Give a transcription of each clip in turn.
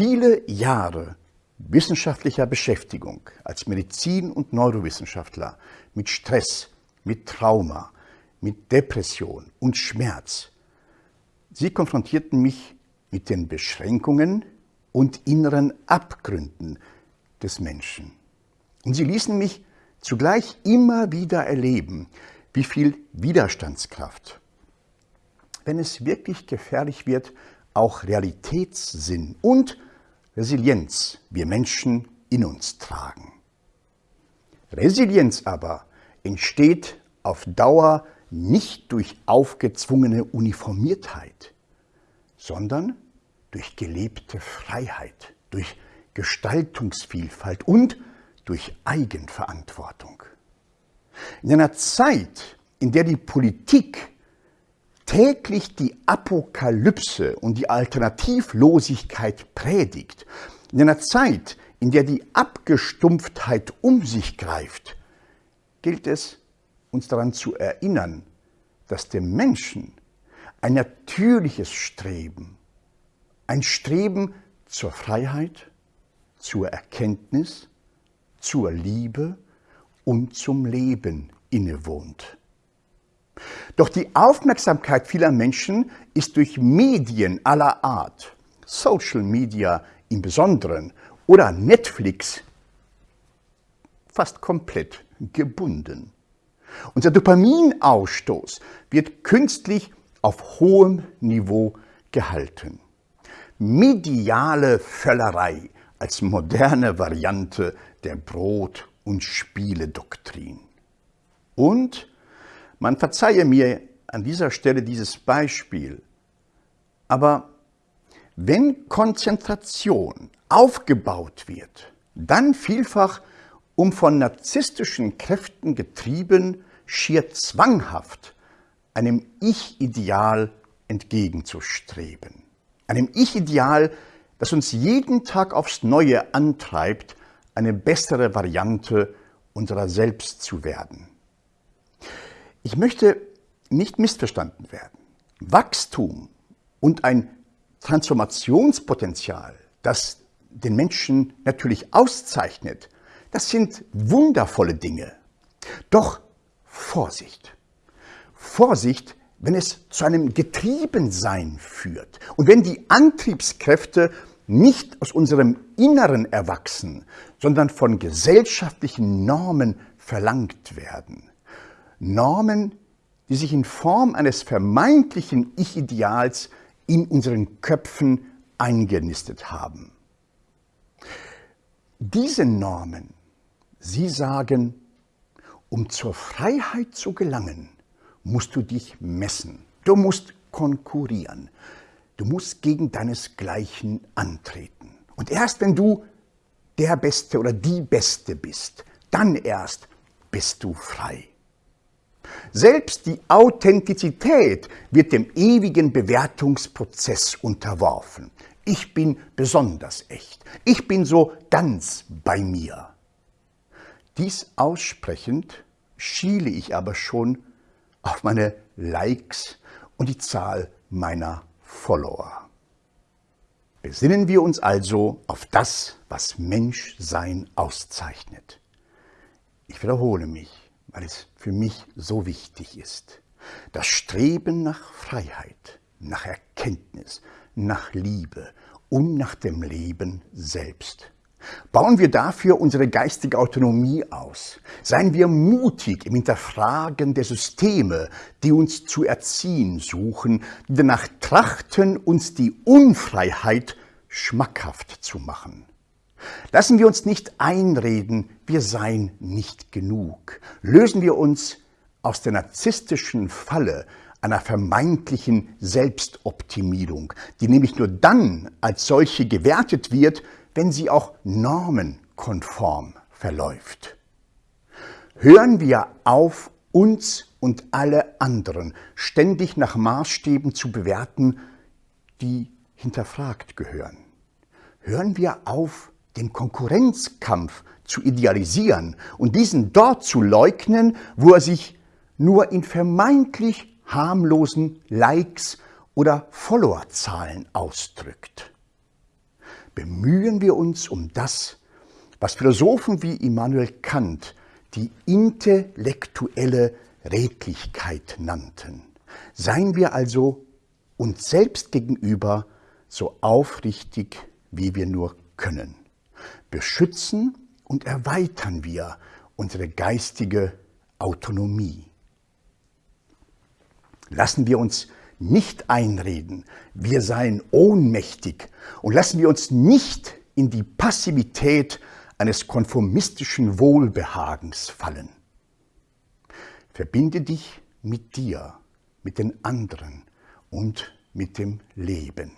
viele Jahre wissenschaftlicher Beschäftigung als Medizin- und Neurowissenschaftler mit Stress, mit Trauma, mit Depression und Schmerz. Sie konfrontierten mich mit den Beschränkungen und inneren Abgründen des Menschen. Und sie ließen mich zugleich immer wieder erleben, wie viel Widerstandskraft, wenn es wirklich gefährlich wird, auch Realitätssinn und Resilienz wir Menschen in uns tragen. Resilienz aber entsteht auf Dauer nicht durch aufgezwungene Uniformiertheit, sondern durch gelebte Freiheit, durch Gestaltungsvielfalt und durch Eigenverantwortung. In einer Zeit, in der die Politik täglich die Apokalypse und die Alternativlosigkeit predigt, in einer Zeit, in der die Abgestumpftheit um sich greift, gilt es, uns daran zu erinnern, dass dem Menschen ein natürliches Streben, ein Streben zur Freiheit, zur Erkenntnis, zur Liebe und zum Leben innewohnt. Doch die Aufmerksamkeit vieler Menschen ist durch Medien aller Art, Social Media im Besonderen oder Netflix fast komplett gebunden. Unser Dopaminausstoß wird künstlich auf hohem Niveau gehalten. Mediale Völlerei als moderne Variante der Brot- und Spieledoktrin. Und man verzeihe mir an dieser Stelle dieses Beispiel, aber wenn Konzentration aufgebaut wird, dann vielfach um von narzisstischen Kräften getrieben, schier zwanghaft einem Ich-Ideal entgegenzustreben. Einem Ich-Ideal, das uns jeden Tag aufs Neue antreibt, eine bessere Variante unserer selbst zu werden. Ich möchte nicht missverstanden werden. Wachstum und ein Transformationspotenzial, das den Menschen natürlich auszeichnet, das sind wundervolle Dinge. Doch Vorsicht. Vorsicht, wenn es zu einem Getriebensein führt und wenn die Antriebskräfte nicht aus unserem Inneren erwachsen, sondern von gesellschaftlichen Normen verlangt werden. Normen, die sich in Form eines vermeintlichen Ich-Ideals in unseren Köpfen eingenistet haben. Diese Normen Sie sagen, um zur Freiheit zu gelangen, musst du dich messen. Du musst konkurrieren. Du musst gegen deinesgleichen antreten. Und erst wenn du der Beste oder die Beste bist, dann erst bist du frei. Selbst die Authentizität wird dem ewigen Bewertungsprozess unterworfen. Ich bin besonders echt. Ich bin so ganz bei mir. Dies aussprechend schiele ich aber schon auf meine Likes und die Zahl meiner Follower. Besinnen wir uns also auf das, was Menschsein auszeichnet. Ich wiederhole mich, weil es für mich so wichtig ist. Das Streben nach Freiheit, nach Erkenntnis, nach Liebe und nach dem Leben selbst. Bauen wir dafür unsere geistige Autonomie aus. Seien wir mutig im Hinterfragen der Systeme, die uns zu erziehen suchen, die danach trachten, uns die Unfreiheit schmackhaft zu machen. Lassen wir uns nicht einreden, wir seien nicht genug. Lösen wir uns aus der narzisstischen Falle einer vermeintlichen Selbstoptimierung, die nämlich nur dann als solche gewertet wird, wenn sie auch normenkonform verläuft. Hören wir auf, uns und alle anderen ständig nach Maßstäben zu bewerten, die hinterfragt gehören. Hören wir auf, den Konkurrenzkampf zu idealisieren und diesen dort zu leugnen, wo er sich nur in vermeintlich harmlosen Likes oder Followerzahlen ausdrückt. bemühen wir uns um das, was Philosophen wie Immanuel Kant die intellektuelle Redlichkeit nannten. Seien wir also uns selbst gegenüber so aufrichtig, wie wir nur können. Beschützen und erweitern wir unsere geistige Autonomie. Lassen wir uns nicht einreden, wir seien ohnmächtig und lassen wir uns nicht in die Passivität eines konformistischen Wohlbehagens fallen. Verbinde dich mit dir, mit den anderen und mit dem Leben.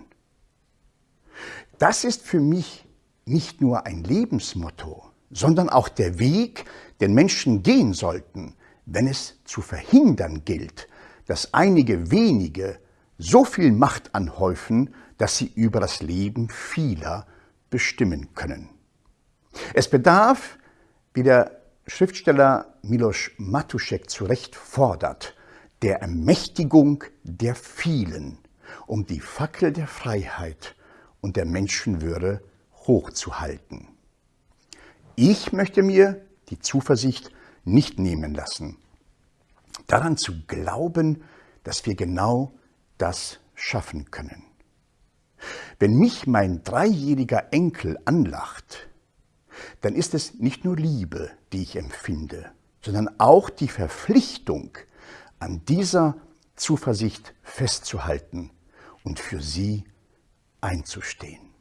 Das ist für mich nicht nur ein Lebensmotto, sondern auch der Weg, den Menschen gehen sollten, wenn es zu verhindern gilt, dass einige wenige so viel Macht anhäufen, dass sie über das Leben vieler bestimmen können. Es bedarf, wie der Schriftsteller Milos Matuszek zu Recht fordert, der Ermächtigung der vielen, um die Fackel der Freiheit und der Menschenwürde hochzuhalten. Ich möchte mir die Zuversicht nicht nehmen lassen, daran zu glauben, dass wir genau das schaffen können. Wenn mich mein dreijähriger Enkel anlacht, dann ist es nicht nur Liebe, die ich empfinde, sondern auch die Verpflichtung, an dieser Zuversicht festzuhalten und für sie einzustehen.